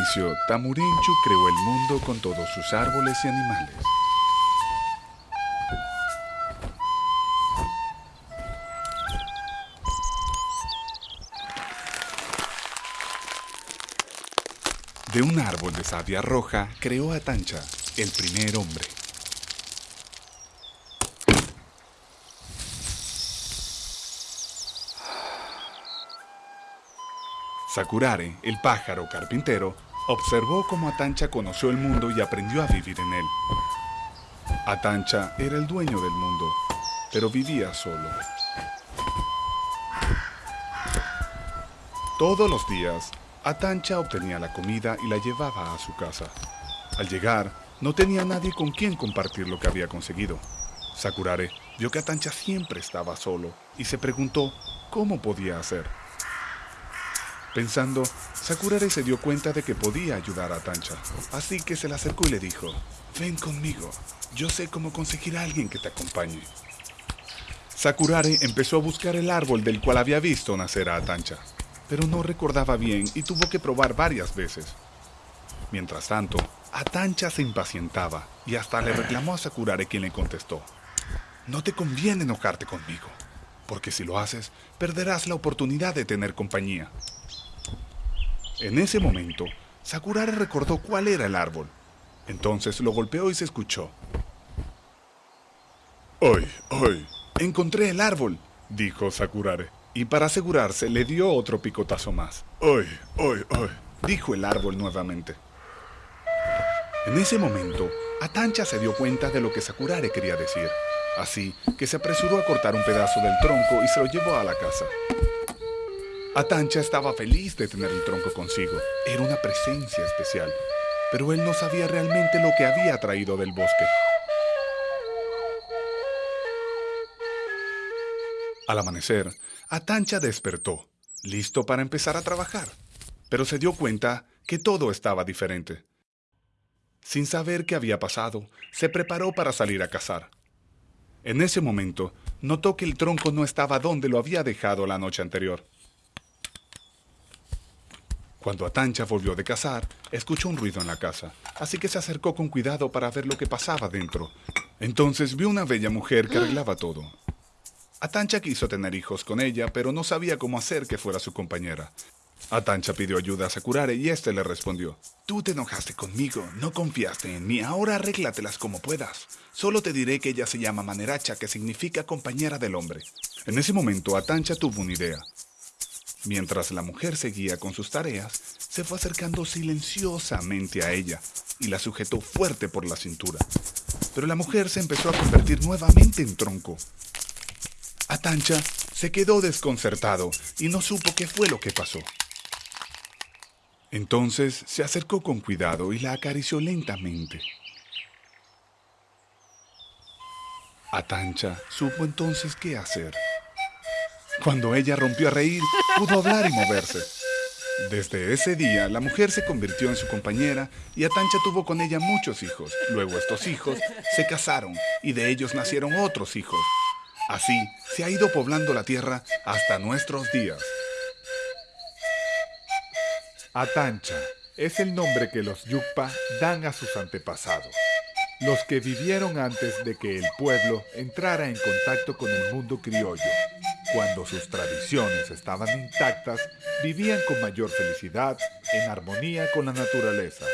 inicio, Tamurinchu creó el mundo con todos sus árboles y animales. De un árbol de savia roja creó a Tancha, el primer hombre. Sakurare, el pájaro carpintero, observó cómo Atancha conoció el mundo y aprendió a vivir en él. Atancha era el dueño del mundo, pero vivía solo. Todos los días, Atancha obtenía la comida y la llevaba a su casa. Al llegar, no tenía nadie con quien compartir lo que había conseguido. Sakurare vio que Atancha siempre estaba solo y se preguntó cómo podía hacer. Pensando, Sakurare se dio cuenta de que podía ayudar a Tancha, así que se le acercó y le dijo, ven conmigo, yo sé cómo conseguir a alguien que te acompañe. Sakurare empezó a buscar el árbol del cual había visto nacer a Tancha, pero no recordaba bien y tuvo que probar varias veces. Mientras tanto, Atancha se impacientaba y hasta le reclamó a Sakurare quien le contestó, no te conviene enojarte conmigo, porque si lo haces, perderás la oportunidad de tener compañía. En ese momento, Sakurare recordó cuál era el árbol. Entonces lo golpeó y se escuchó. ¡Ay, ay! Encontré el árbol, dijo Sakurare. Y para asegurarse le dio otro picotazo más. ¡Ay, ay, ay! dijo el árbol nuevamente. En ese momento, Atancha se dio cuenta de lo que Sakurare quería decir. Así que se apresuró a cortar un pedazo del tronco y se lo llevó a la casa. Atancha estaba feliz de tener el tronco consigo. Era una presencia especial. Pero él no sabía realmente lo que había traído del bosque. Al amanecer, Atancha despertó, listo para empezar a trabajar. Pero se dio cuenta que todo estaba diferente. Sin saber qué había pasado, se preparó para salir a cazar. En ese momento, notó que el tronco no estaba donde lo había dejado la noche anterior. Cuando Atancha volvió de cazar, escuchó un ruido en la casa, así que se acercó con cuidado para ver lo que pasaba dentro. Entonces vio una bella mujer que arreglaba todo. Atancha quiso tener hijos con ella, pero no sabía cómo hacer que fuera su compañera. Atancha pidió ayuda a Sakurare y éste le respondió, Tú te enojaste conmigo, no confiaste en mí, ahora arréglatelas como puedas. Solo te diré que ella se llama Maneracha, que significa compañera del hombre. En ese momento Atancha tuvo una idea. Mientras la mujer seguía con sus tareas, se fue acercando silenciosamente a ella y la sujetó fuerte por la cintura. Pero la mujer se empezó a convertir nuevamente en tronco. Atancha se quedó desconcertado y no supo qué fue lo que pasó. Entonces se acercó con cuidado y la acarició lentamente. Atancha supo entonces qué hacer. Cuando ella rompió a reír, pudo hablar y moverse. Desde ese día, la mujer se convirtió en su compañera y Atancha tuvo con ella muchos hijos. Luego estos hijos se casaron y de ellos nacieron otros hijos. Así se ha ido poblando la tierra hasta nuestros días. Atancha es el nombre que los Yukpa dan a sus antepasados, los que vivieron antes de que el pueblo entrara en contacto con el mundo criollo. Cuando sus tradiciones estaban intactas, vivían con mayor felicidad en armonía con la naturaleza.